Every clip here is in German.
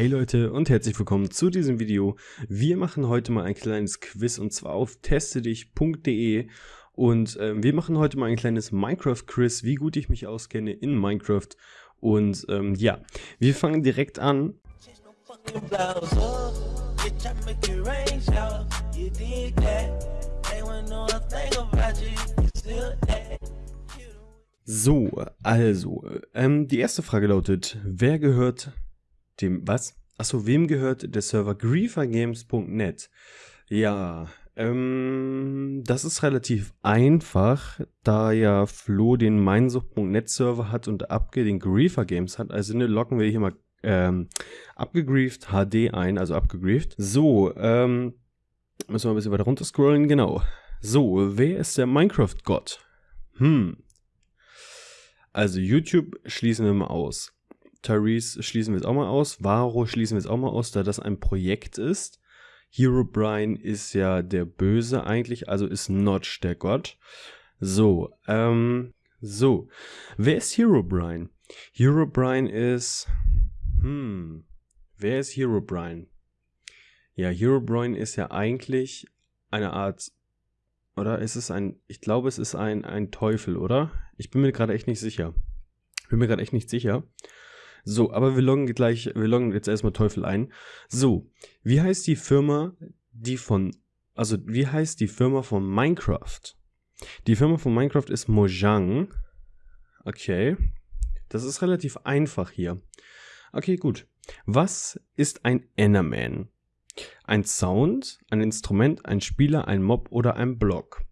Hey Leute und herzlich willkommen zu diesem Video. Wir machen heute mal ein kleines Quiz und zwar auf testedich.de und äh, wir machen heute mal ein kleines Minecraft-Quiz, wie gut ich mich auskenne in Minecraft. Und ähm, ja, wir fangen direkt an. So, also, ähm, die erste Frage lautet, wer gehört dem, was? Achso, wem gehört der Server griefergames.net? Ja, ähm, das ist relativ einfach, da ja Flo den meinsucht.net Server hat und Abge den Griefer Games hat. Also ne, locken wir hier mal ähm, abgegrieft HD ein, also abgegrieft. So, ähm, müssen wir ein bisschen weiter runter scrollen, genau. So, wer ist der Minecraft-Gott? Hm. Also YouTube schließen wir mal aus. Tyrese schließen wir jetzt auch mal aus. Varo schließen wir jetzt auch mal aus, da das ein Projekt ist. Hero Brian ist ja der Böse eigentlich, also ist Notch der Gott. So, ähm, so. Wer ist Hero Brian? Hero Brian ist, hm, wer ist Hero Brian? Ja, Hero Brian ist ja eigentlich eine Art, oder ist es ein, ich glaube, es ist ein, ein Teufel, oder? Ich bin mir gerade echt nicht sicher. Bin mir gerade echt nicht sicher. So, aber wir loggen gleich, wir loggen jetzt erstmal Teufel ein. So, wie heißt die Firma, die von, also wie heißt die Firma von Minecraft? Die Firma von Minecraft ist Mojang. Okay. Das ist relativ einfach hier. Okay, gut. Was ist ein Enderman? Ein Sound, ein Instrument, ein Spieler, ein Mob oder ein Block?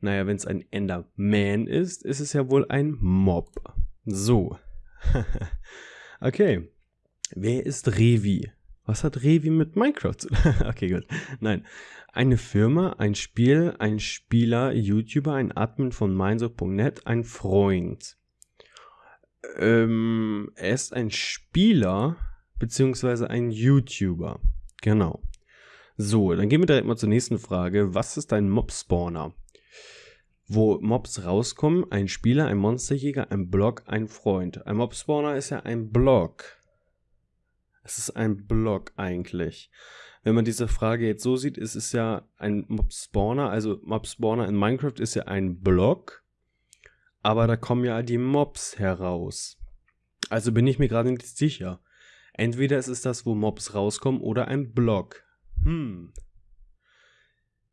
Naja, wenn es ein Enderman ist, ist es ja wohl ein Mob. So. okay. Wer ist Revi? Was hat Revi mit Minecraft zu Okay, gut. Nein. Eine Firma, ein Spiel, ein Spieler, YouTuber, ein Admin von Mindsup.net, ein Freund. Ähm, er ist ein Spieler, beziehungsweise ein YouTuber. Genau. So, dann gehen wir direkt mal zur nächsten Frage. Was ist ein Mob-Spawner? Wo Mobs rauskommen. Ein Spieler, ein Monsterjäger, ein Block, ein Freund. Ein Mob-Spawner ist ja ein Block. Es ist ein Block eigentlich. Wenn man diese Frage jetzt so sieht, ist es ja ein Mob-Spawner. Also Mob-Spawner in Minecraft ist ja ein Block. Aber da kommen ja die Mobs heraus. Also bin ich mir gerade nicht sicher. Entweder ist es das, wo Mobs rauskommen, oder ein Block. Hm,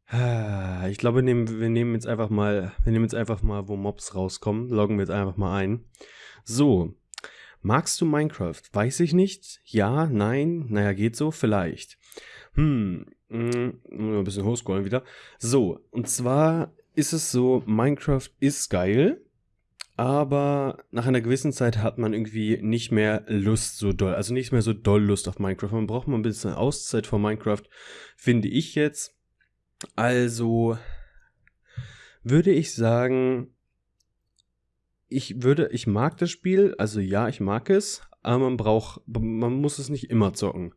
ich glaube, wir nehmen, wir nehmen jetzt einfach mal, wir nehmen jetzt einfach mal, wo Mobs rauskommen, loggen wir jetzt einfach mal ein. So, magst du Minecraft? Weiß ich nicht. Ja, nein, naja, geht so, vielleicht. Hm, mh, ein bisschen hochscrollen wieder. So, und zwar ist es so, Minecraft ist geil, aber nach einer gewissen Zeit hat man irgendwie nicht mehr Lust so doll, also nicht mehr so doll Lust auf Minecraft. Man braucht mal ein bisschen Auszeit von Minecraft, finde ich jetzt. Also würde ich sagen, ich würde, ich mag das Spiel, also ja, ich mag es, aber man braucht, man muss es nicht immer zocken.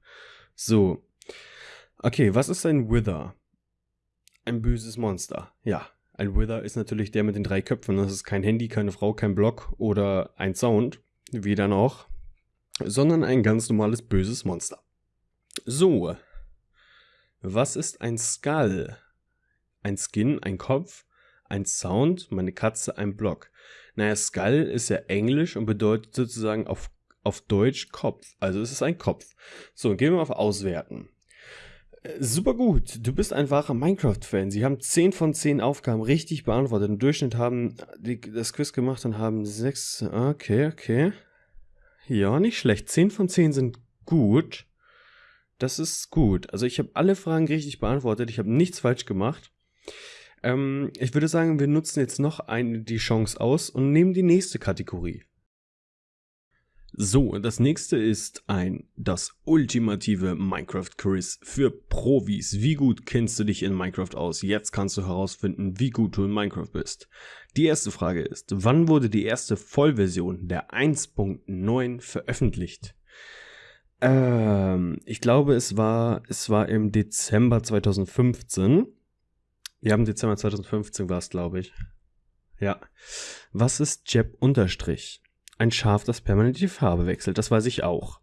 So. Okay, was ist ein Wither? Ein böses Monster. Ja, ein Wither ist natürlich der mit den drei Köpfen. Das ist kein Handy, keine Frau, kein Block oder ein Sound, weder noch, sondern ein ganz normales böses Monster. So, was ist ein Skull? Ein Skin, ein Kopf, ein Sound, meine Katze, ein Block. Naja, Skull ist ja Englisch und bedeutet sozusagen auf, auf Deutsch Kopf. Also es ist ein Kopf. So, gehen wir auf Auswerten. Äh, super gut, du bist ein wahrer Minecraft-Fan. Sie haben 10 von 10 Aufgaben richtig beantwortet. Im Durchschnitt haben die das Quiz gemacht und haben 6. Okay, okay. Ja, nicht schlecht. 10 von 10 sind gut. Das ist gut. Also ich habe alle Fragen richtig beantwortet. Ich habe nichts falsch gemacht. Ähm, ich würde sagen, wir nutzen jetzt noch eine, die Chance aus und nehmen die nächste Kategorie. So, das nächste ist ein das ultimative Minecraft Quiz für Profis. Wie gut kennst du dich in Minecraft aus? Jetzt kannst du herausfinden, wie gut du in Minecraft bist. Die erste Frage ist, wann wurde die erste Vollversion der 1.9 veröffentlicht? Ähm, ich glaube, es war, es war im Dezember 2015. Ja, im Dezember 2015 war es, glaube ich. Ja. Was ist Jeb Unterstrich? Ein Schaf, das permanent die Farbe wechselt. Das weiß ich auch.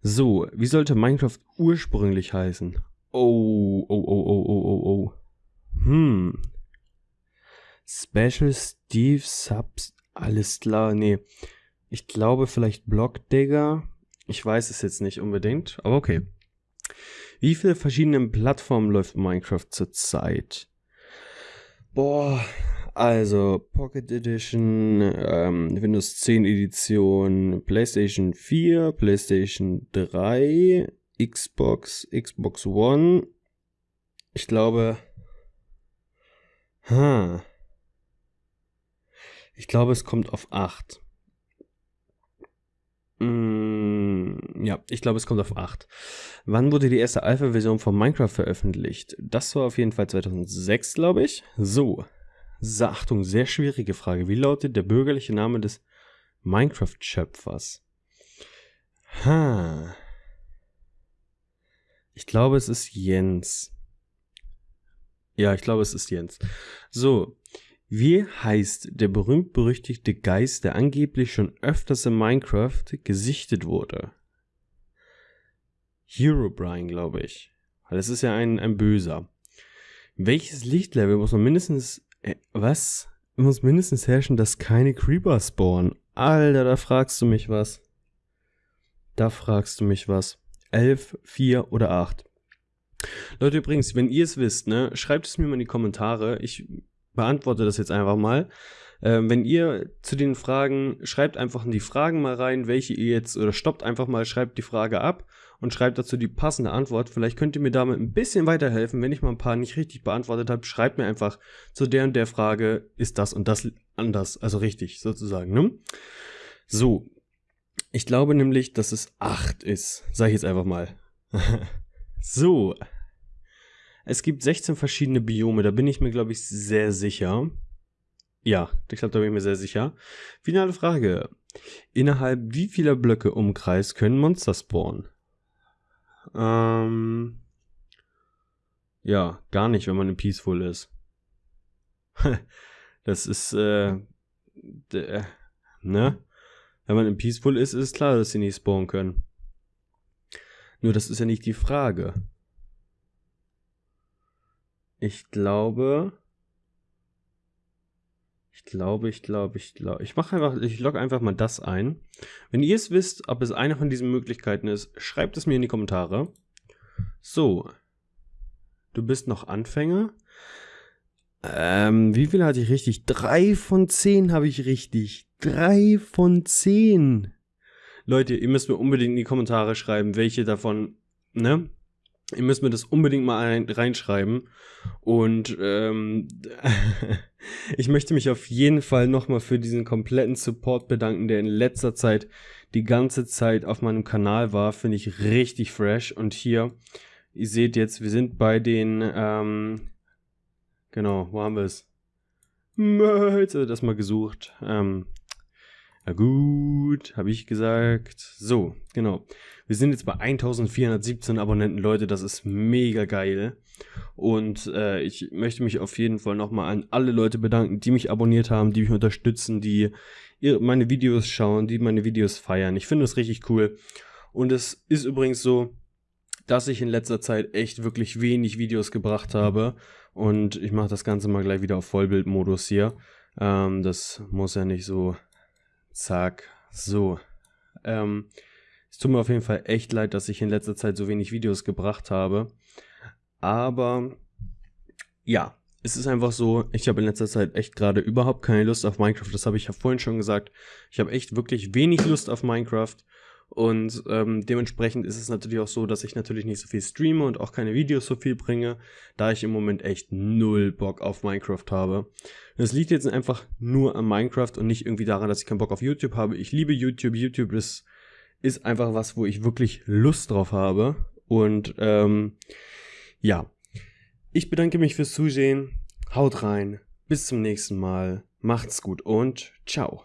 So, wie sollte Minecraft ursprünglich heißen? Oh, oh, oh, oh, oh, oh, oh. Hm. Special Steve Subs. Alles klar, nee. Ich glaube vielleicht Blockdigger. Ich weiß es jetzt nicht unbedingt, aber okay. Wie viele verschiedene Plattformen läuft Minecraft zurzeit? Boah, also Pocket Edition, ähm, Windows 10 Edition, PlayStation 4, PlayStation 3, Xbox, Xbox One. Ich glaube. Ha. Ich glaube, es kommt auf 8. Mm, ja, ich glaube, es kommt auf 8. Wann wurde die erste Alpha-Version von Minecraft veröffentlicht? Das war auf jeden Fall 2006, glaube ich. So, Achtung, sehr schwierige Frage. Wie lautet der bürgerliche Name des Minecraft-Schöpfers? Ha. Ich glaube, es ist Jens. Ja, ich glaube, es ist Jens. So, wie heißt der berühmt-berüchtigte Geist, der angeblich schon öfters in Minecraft gesichtet wurde? Herobrine, glaube ich. Weil es ist ja ein, ein Böser. Welches Lichtlevel muss man mindestens äh, was? Muss mindestens herrschen, dass keine Creeper spawnen. Alter, da fragst du mich was. Da fragst du mich was. 11, 4 oder 8. Leute, übrigens, wenn ihr es wisst, ne, schreibt es mir mal in die Kommentare. Ich beantworte das jetzt einfach mal. Ähm, wenn ihr zu den Fragen, schreibt einfach in die Fragen mal rein, welche ihr jetzt, oder stoppt einfach mal, schreibt die Frage ab und schreibt dazu die passende Antwort. Vielleicht könnt ihr mir damit ein bisschen weiterhelfen. Wenn ich mal ein paar nicht richtig beantwortet habe, schreibt mir einfach zu der und der Frage, ist das und das anders, also richtig sozusagen. Ne? So, ich glaube nämlich, dass es 8 ist. Sag ich jetzt einfach mal. so. Es gibt 16 verschiedene Biome, da bin ich mir, glaube ich, sehr sicher. Ja, ich glaube, da bin ich mir sehr sicher. Finale Frage. Innerhalb wie vieler Blöcke Umkreis können Monster spawnen? Ähm, ja, gar nicht, wenn man in Peaceful ist. das ist, äh, ne? Wenn man in Peaceful ist, ist klar, dass sie nicht spawnen können. Nur das ist ja nicht die Frage. Ich glaube, ich glaube, ich glaube, ich glaube. Ich mache einfach, ich logge einfach mal das ein. Wenn ihr es wisst, ob es eine von diesen Möglichkeiten ist, schreibt es mir in die Kommentare. So. Du bist noch Anfänger. Ähm, wie viel hatte ich richtig? Drei von zehn habe ich richtig. Drei von zehn. Leute, ihr müsst mir unbedingt in die Kommentare schreiben, welche davon, ne? Ihr müsst mir das unbedingt mal ein, reinschreiben. Und ähm, ich möchte mich auf jeden Fall nochmal für diesen kompletten Support bedanken, der in letzter Zeit die ganze Zeit auf meinem Kanal war. Finde ich richtig fresh. Und hier, ihr seht jetzt, wir sind bei den, ähm, genau, wo haben wir es? Jetzt habe das mal gesucht. Ähm, na gut, habe ich gesagt. So, genau. Wir sind jetzt bei 1417 Abonnenten, Leute. Das ist mega geil. Und äh, ich möchte mich auf jeden Fall nochmal an alle Leute bedanken, die mich abonniert haben, die mich unterstützen, die meine Videos schauen, die meine Videos feiern. Ich finde das richtig cool. Und es ist übrigens so, dass ich in letzter Zeit echt wirklich wenig Videos gebracht habe. Und ich mache das Ganze mal gleich wieder auf Vollbildmodus hier. Ähm, das muss ja nicht so Zack. So. Ähm, es tut mir auf jeden Fall echt leid, dass ich in letzter Zeit so wenig Videos gebracht habe. Aber ja, es ist einfach so, ich habe in letzter Zeit echt gerade überhaupt keine Lust auf Minecraft. Das habe ich ja vorhin schon gesagt. Ich habe echt wirklich wenig Lust auf Minecraft. Und ähm, dementsprechend ist es natürlich auch so, dass ich natürlich nicht so viel streame und auch keine Videos so viel bringe, da ich im Moment echt null Bock auf Minecraft habe. Das liegt jetzt einfach nur an Minecraft und nicht irgendwie daran, dass ich keinen Bock auf YouTube habe. Ich liebe YouTube. YouTube ist, ist einfach was, wo ich wirklich Lust drauf habe. Und ähm, ja, ich bedanke mich fürs Zusehen. Haut rein. Bis zum nächsten Mal. Macht's gut und ciao.